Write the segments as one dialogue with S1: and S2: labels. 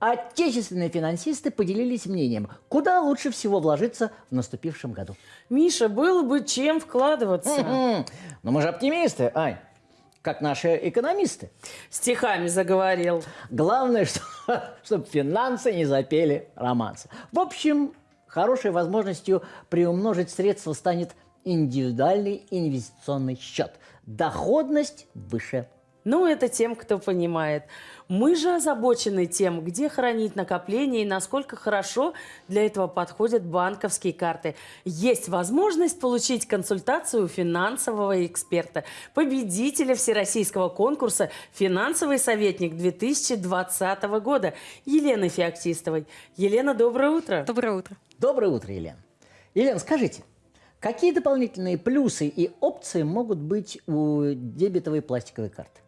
S1: отечественные финансисты поделились мнением, куда лучше всего вложиться в наступившем году.
S2: Миша, было бы чем вкладываться.
S1: М-м. Но мы же оптимисты, Ань, как наши экономисты.
S2: Стихами заговорил.
S1: Главное, чтобы финансы не запели романсы. В общем, хорошей возможностью приумножить средства станет индивидуальный инвестиционный счет. Доходность выше.
S2: Ну, это тем, кто понимает. Мы же озабочены тем, где хранить накопления и насколько хорошо для этого подходят банковские карты. Есть возможность получить консультацию у финансового эксперта, победителя всероссийского конкурса «Финансовый советник 2020 года» Елены Феоктистовой. Елена, доброе утро.
S3: Доброе утро.
S1: Доброе утро, Елена. Елена, скажите, какие дополнительные плюсы и опции могут быть у дебетовой пластиковой карты?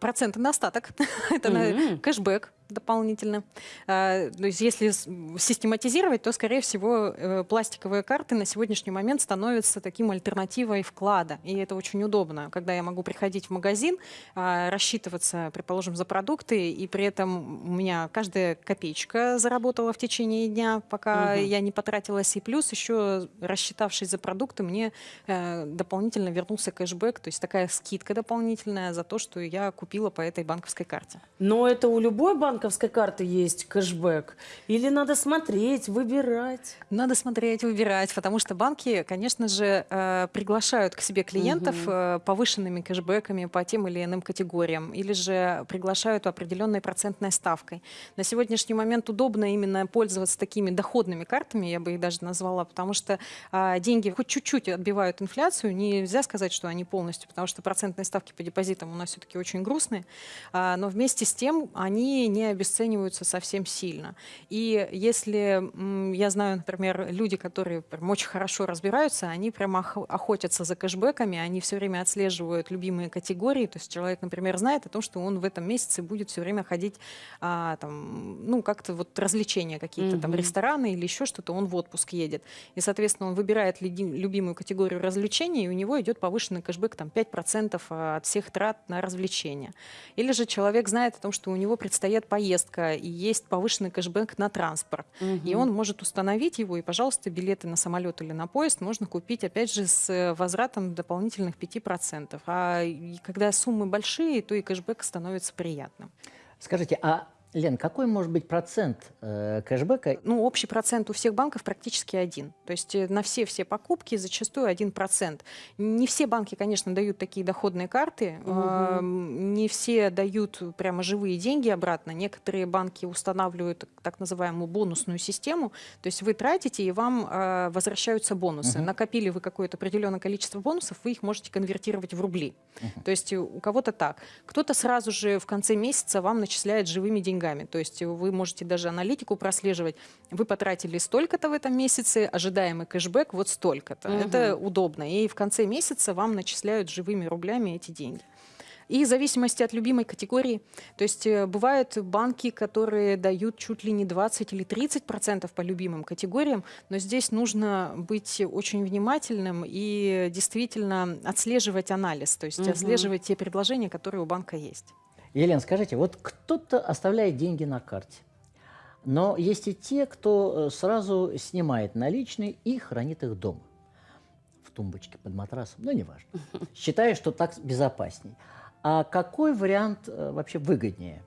S3: Проценты на остаток. Это на кэшбэк дополнительно. А, то есть если систематизировать, то, скорее всего, э, пластиковые карты на сегодняшний момент становятся таким альтернативой вклада. И это очень удобно, когда я могу приходить в магазин, а, рассчитываться, предположим, за продукты, и при этом у меня каждая копеечка заработала в течение дня, пока угу. я не потратилась. И плюс еще, рассчитавшись за продукты, мне э, дополнительно вернулся кэшбэк, то есть такая скидка дополнительная за то, что я купила по этой банковской карте.
S2: Но это у любой банк банковской карты есть кэшбэк? Или надо смотреть, выбирать?
S3: Надо смотреть, выбирать, потому что банки, конечно же, э, приглашают к себе клиентов угу. повышенными кэшбэками по тем или иным категориям, или же приглашают определенной процентной ставкой. На сегодняшний момент удобно именно пользоваться такими доходными картами, я бы их даже назвала, потому что а, деньги хоть чуть-чуть отбивают инфляцию, нельзя сказать, что они полностью, потому что процентные ставки по депозитам у нас все-таки очень грустные, а, но вместе с тем они не обесцениваются совсем сильно. И если я знаю, например, люди, которые прям очень хорошо разбираются, они прямо охотятся за кэшбэками, они все время отслеживают любимые категории. То есть человек, например, знает о том, что он в этом месяце будет все время ходить, а, там, ну, как-то вот развлечения какие-то, угу. там, рестораны или еще что-то, он в отпуск едет. И, соответственно, он выбирает любимую категорию развлечений, и у него идет повышенный кэшбэк, там, 5% а, от всех трат на развлечения. Или же человек знает о том, что у него предстоят поездки, поездка, и есть повышенный кэшбэк на транспорт. Угу. И он может установить его, и, пожалуйста, билеты на самолет или на поезд можно купить, опять же, с э, возвратом дополнительных 5%. А когда суммы большие, то и кэшбэк становится приятным.
S1: Скажите, а Лен, какой может быть процент э, кэшбэка?
S3: Ну, общий процент у всех банков практически один. То есть э, на все-все покупки зачастую один процент. Не все банки, конечно, дают такие доходные карты, угу. э, не все дают прямо живые деньги обратно. Некоторые банки устанавливают так называемую бонусную систему. То есть вы тратите, и вам э, возвращаются бонусы. Угу. Накопили вы какое-то определенное количество бонусов, вы их можете конвертировать в рубли. Угу. То есть у кого-то так. Кто-то сразу же в конце месяца вам начисляет живыми деньгами деньгами. То есть вы можете даже аналитику прослеживать. Вы потратили столько-то в этом месяце, ожидаемый кэшбэк вот столько-то. Угу. Это удобно. И в конце месяца вам начисляют живыми рублями эти деньги. И в зависимости от любимой категории, то есть э, бывают банки, которые дают чуть ли не 20 или 30 процентов по любимым категориям, но здесь нужно быть очень внимательным и действительно отслеживать анализ, то есть угу. отслеживать те предложения, которые у банка есть.
S1: Елена, скажите, вот кто-то оставляет деньги на карте, но есть и те, кто э, сразу снимает наличные и хранит их дома. В тумбочке под матрасом, ну, неважно. Считая, что так безопасней. А какой вариант э, вообще выгоднее?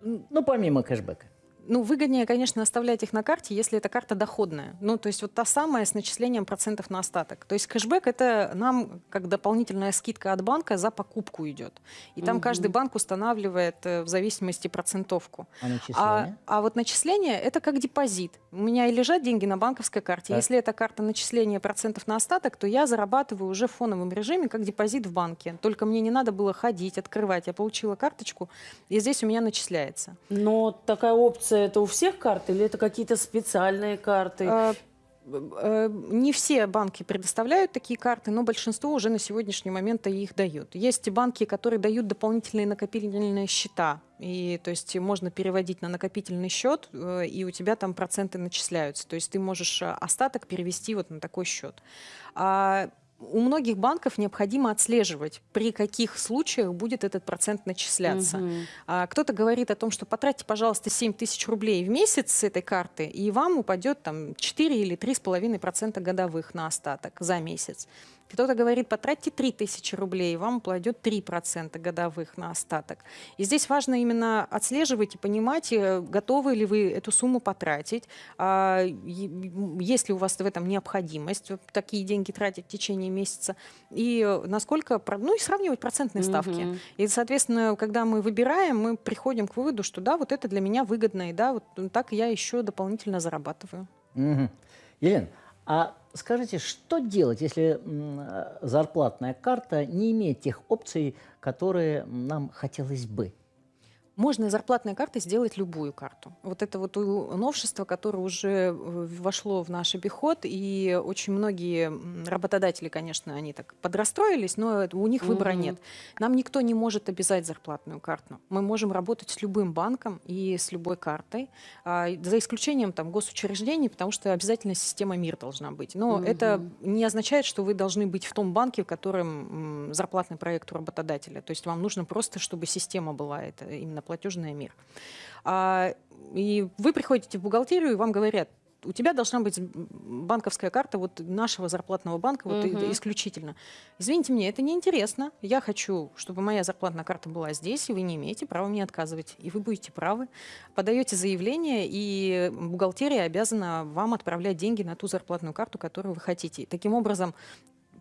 S1: Ну, помимо кэшбэка.
S3: Ну, выгоднее, конечно, оставлять их на карте, если эта карта доходная. Ну, то есть вот та самая с начислением процентов на остаток. То есть кэшбэк – это нам как дополнительная скидка от банка за покупку идет. И там угу. каждый банк устанавливает э, в зависимости процентовку.
S1: А начисление? А,
S3: а вот начисление – это как депозит. У меня и лежат деньги на банковской карте. Так. Если эта карта начисления процентов на остаток, то я зарабатываю уже в фоновом режиме как депозит в банке. Только мне не надо было ходить, открывать. Я получила карточку, и здесь у меня начисляется.
S2: Но такая опция информация это у всех карт или это какие-то специальные карты? А,
S3: не все банки предоставляют такие карты, но большинство уже на сегодняшний момент их дают. Есть банки, которые дают дополнительные накопительные счета. И, то есть можно переводить на накопительный счет, э, и у тебя там проценты начисляются. То есть ты можешь остаток перевести вот на такой счет. А у многих банков необходимо отслеживать, при каких случаях будет этот процент начисляться.
S2: Мгм.
S3: А Кто-то говорит о том, что потратьте, пожалуйста, 7 тысяч рублей в месяц с этой карты, и вам упадет там 4 или 3,5% годовых на остаток за месяц. Кто-то говорит, потратьте 3 тысячи рублей, вам упадет 3% годовых на остаток. И здесь важно именно отслеживать и понимать, э, готовы ли вы эту сумму потратить, а, есть ли у вас в этом необходимость такие деньги тратить в течение месяца, и э, насколько, ну и сравнивать процентные ставки.
S2: Мгм.
S3: И, соответственно, когда мы выбираем, мы приходим к выводу, что да, вот это для меня выгодно, и да, вот так я еще дополнительно зарабатываю.
S1: Мгм. Елена, а скажите, что делать, если э, зарплатная карта не имеет тех опций, которые нам хотелось бы?
S3: Можно зарплатной карты сделать любую карту. Вот это вот новшество, которое уже э, вошло в наш обиход, и очень многие работодатели, конечно, они так подрастроились, но у них выбора
S2: Мгм.
S3: нет. Нам никто не может обязать зарплатную карту. Мы можем работать с любым банком и с любой картой, а, за исключением там госучреждений, потому что обязательно система МИР должна быть. Но это не означает, что вы должны быть в том банке, в котором зарплатный проект у работодателя. То есть вам нужно просто, чтобы система была, это именно платежная МИР. А, и вы приходите в бухгалтерию, и вам говорят, у тебя должна быть банковская карта вот нашего зарплатного банка вот
S2: Мгм.
S3: исключительно. Извините мне, это неинтересно. Я хочу, чтобы моя зарплатная карта была здесь, и вы не имеете права мне отказывать. И вы будете правы. Подаете заявление, и бухгалтерия обязана вам отправлять деньги на ту зарплатную карту, которую вы хотите. Таким образом,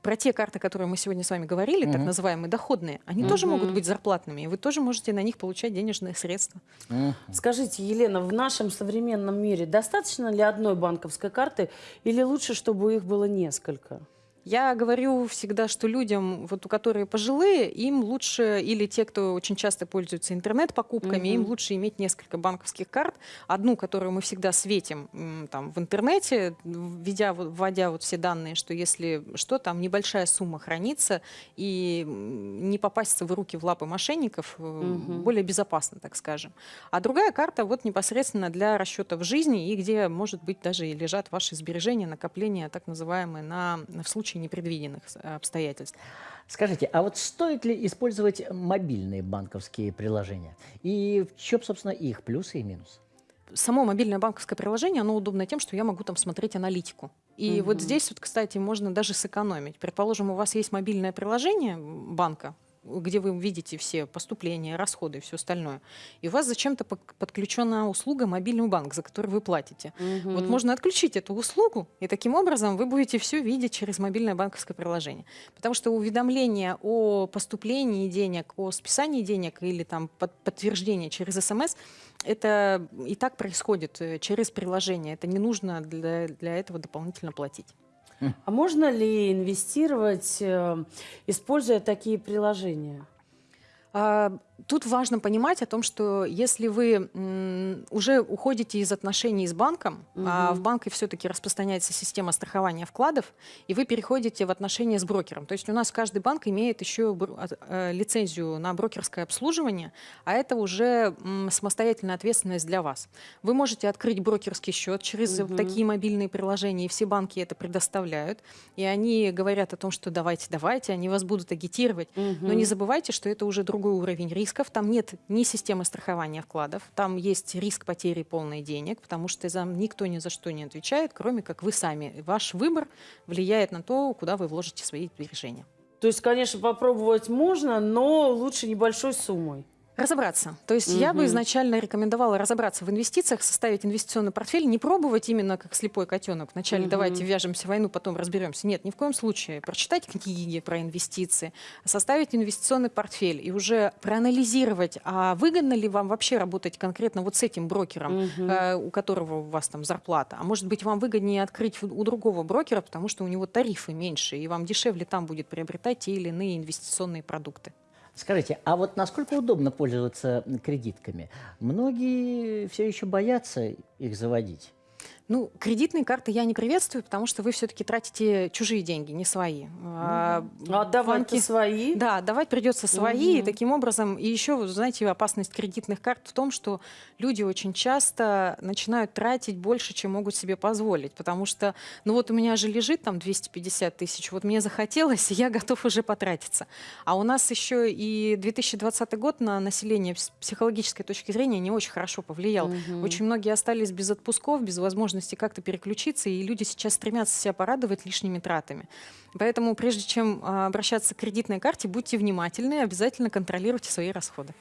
S3: про те карты, которые мы сегодня с вами говорили, так
S1: Мгм.
S3: называемые доходные, они тоже могут быть зарплатными, и вы тоже можете на них получать денежные средства.
S1: Мгм.
S2: Скажите, Елена, в нашем современном мире достаточно ли одной банковской карты или лучше, чтобы их было несколько?
S3: Я говорю всегда, что людям, вот у которые пожилые, им лучше, или те, кто очень часто пользуются интернет-покупками, им
S2: Мгм.
S3: лучше иметь несколько банковских карт. Одну, которую мы всегда светим там, в интернете, введя, вводя вот все данные, что если что, там небольшая сумма хранится, и не попасться в руки, в лапы мошенников,
S2: Мгм.
S3: более безопасно, так скажем. А другая карта вот непосредственно для расчетов жизни, и где, может быть, даже и лежат ваши сбережения, накопления, так называемые, на, в случае непредвиденных с- обстоятельств.
S1: Скажите, а вот стоит ли использовать мобильные банковские приложения? И в чем, собственно, их плюсы и минусы?
S3: Само мобильное банковское приложение, оно удобно тем, что я могу там смотреть аналитику. И вот
S2: Мгм.
S3: здесь вот, кстати, можно даже сэкономить. Предположим, у вас есть мобильное приложение банка, где вы видите все поступления, расходы и все остальное. И у вас зачем-то подключена услуга мобильный банк, за который вы платите. Вот
S2: Мгм.
S3: можно отключить эту услугу, и таким образом вы будете все видеть через мобильное банковское приложение. Потому что уведомления о поступлении денег, о списании денег или там под- подтверждение через СМС, это и так происходит э, через приложение. Это не нужно для, для этого дополнительно платить.
S2: А можно ли инвестировать, э, используя такие приложения?
S3: А, Тут важно понимать о том, что если вы уже уходите из отношений с банком, а
S2: Мгм.
S3: в банке все-таки распространяется система страхования вкладов, и вы переходите в отношения с брокером. То есть у нас каждый банк имеет еще от- э, лицензию на брокерское обслуживание, а это уже самостоятельная ответственность для вас. Вы можете открыть брокерский счет через
S2: Мгм.
S3: такие мобильные приложения, и все банки это предоставляют, и они говорят о том, что давайте, давайте, они вас будут агитировать, но не забывайте, что это уже другой уровень рисков. Там нет ни системы страхования вкладов, там есть риск потери полной денег, потому что за никто ни за что не отвечает, кроме как вы сами. Ваш выбор влияет на то, куда вы вложите свои сбережения.
S2: То есть, конечно, попробовать можно, но лучше небольшой суммой.
S3: Разобраться. То есть я бы изначально рекомендовала разобраться в инвестициях, составить инвестиционный портфель, не пробовать именно как слепой котенок. Вначале
S2: Мгм.
S3: давайте вяжемся в войну, потом разберемся. Нет, ни в коем случае. Прочитать книги про инвестиции, составить инвестиционный портфель и уже проанализировать, а выгодно ли вам вообще работать конкретно вот с этим брокером,
S2: Мгм.
S3: э, у которого у вас там зарплата. А может быть, вам выгоднее открыть у другого брокера, потому что у него тарифы меньше, и вам дешевле там будет приобретать те или иные инвестиционные продукты.
S1: Скажите, а вот насколько удобно пользоваться кредитками? Многие все еще боятся их заводить.
S3: Ну, кредитные карты я не приветствую, потому что вы все-таки тратите чужие деньги, не свои. А,
S2: А отдавать-то
S3: банки-
S2: свои?
S3: Да, давать придется свои, и
S2: Мгм.
S3: таким образом, и еще, знаете, опасность кредитных карт в том, что люди очень часто начинают тратить больше, чем могут себе позволить, потому что, ну вот у меня же лежит там 250 тысяч, вот мне захотелось, и я готов уже потратиться. А у нас еще и 2020 год на население с психологической точки зрения не очень хорошо повлиял.
S2: Мгм.
S3: Очень многие остались без отпусков, без возможности как-то переключиться, и люди сейчас стремятся себя порадовать лишними тратами. Поэтому прежде чем а, обращаться к кредитной карте, будьте внимательны, обязательно контролируйте свои расходы.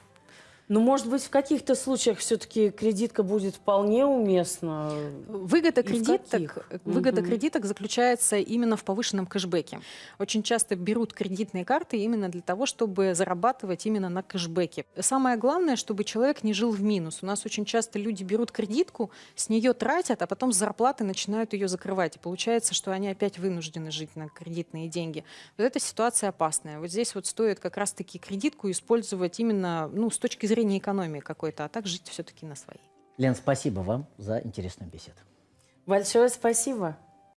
S2: Ну, может быть, в каких-то случаях все-таки кредитка будет вполне уместна.
S3: Выгода
S2: И в
S3: кредиток, э, выгода
S2: Мгм.
S3: кредиток заключается именно в повышенном кэшбэке. Очень часто берут кредитные карты именно для того, чтобы зарабатывать именно на кэшбэке. Самое главное, чтобы человек не жил в минус. У нас очень часто люди берут кредитку, с нее тратят, а потом с зарплаты начинают ее закрывать. И получается, что они опять вынуждены жить на кредитные деньги. Вот эта ситуация опасная. Вот здесь вот стоит как раз-таки кредитку использовать именно ну, с точки зрения экономии какой-то, а так жить все-таки на свои.
S1: Лен, спасибо вам за интересную беседу.
S2: Большое спасибо.